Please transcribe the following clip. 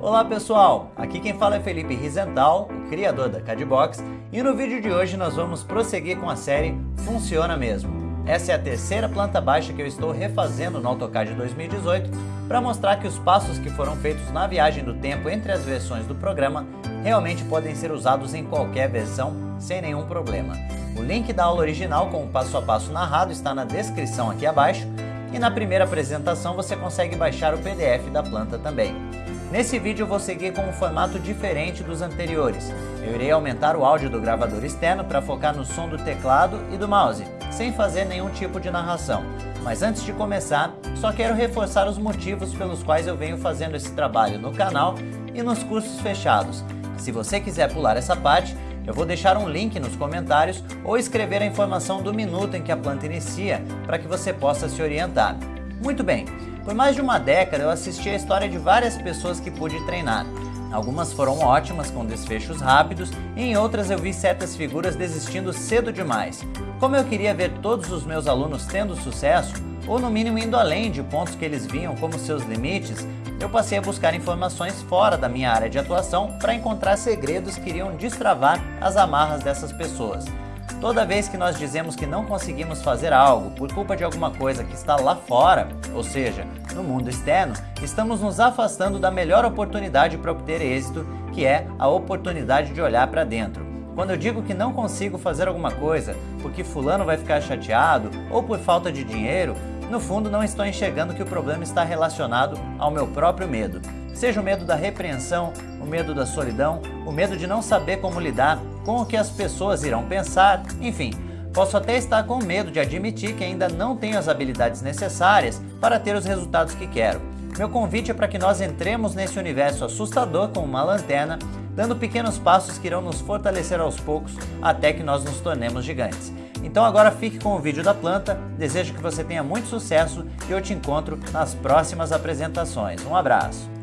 Olá pessoal, aqui quem fala é Felipe Rizental, o criador da Cadbox, e no vídeo de hoje nós vamos prosseguir com a série Funciona Mesmo. Essa é a terceira planta baixa que eu estou refazendo no AutoCAD 2018 para mostrar que os passos que foram feitos na viagem do tempo entre as versões do programa realmente podem ser usados em qualquer versão sem nenhum problema. O link da aula original com o passo a passo narrado está na descrição aqui abaixo e na primeira apresentação você consegue baixar o PDF da planta também. Nesse vídeo eu vou seguir com um formato diferente dos anteriores. Eu irei aumentar o áudio do gravador externo para focar no som do teclado e do mouse, sem fazer nenhum tipo de narração. Mas antes de começar, só quero reforçar os motivos pelos quais eu venho fazendo esse trabalho no canal e nos cursos fechados. Se você quiser pular essa parte, eu vou deixar um link nos comentários ou escrever a informação do minuto em que a planta inicia para que você possa se orientar. Muito bem, por mais de uma década eu assisti a história de várias pessoas que pude treinar. Algumas foram ótimas, com desfechos rápidos, e em outras eu vi certas figuras desistindo cedo demais. Como eu queria ver todos os meus alunos tendo sucesso, ou no mínimo indo além de pontos que eles viam como seus limites, eu passei a buscar informações fora da minha área de atuação para encontrar segredos que iriam destravar as amarras dessas pessoas. Toda vez que nós dizemos que não conseguimos fazer algo por culpa de alguma coisa que está lá fora, ou seja, no mundo externo, estamos nos afastando da melhor oportunidade para obter êxito, que é a oportunidade de olhar para dentro. Quando eu digo que não consigo fazer alguma coisa porque fulano vai ficar chateado ou por falta de dinheiro, no fundo não estou enxergando que o problema está relacionado ao meu próprio medo. Seja o medo da repreensão, o medo da solidão, o medo de não saber como lidar com o que as pessoas irão pensar, enfim, posso até estar com medo de admitir que ainda não tenho as habilidades necessárias para ter os resultados que quero. Meu convite é para que nós entremos nesse universo assustador com uma lanterna, dando pequenos passos que irão nos fortalecer aos poucos até que nós nos tornemos gigantes. Então agora fique com o vídeo da planta, desejo que você tenha muito sucesso e eu te encontro nas próximas apresentações. Um abraço!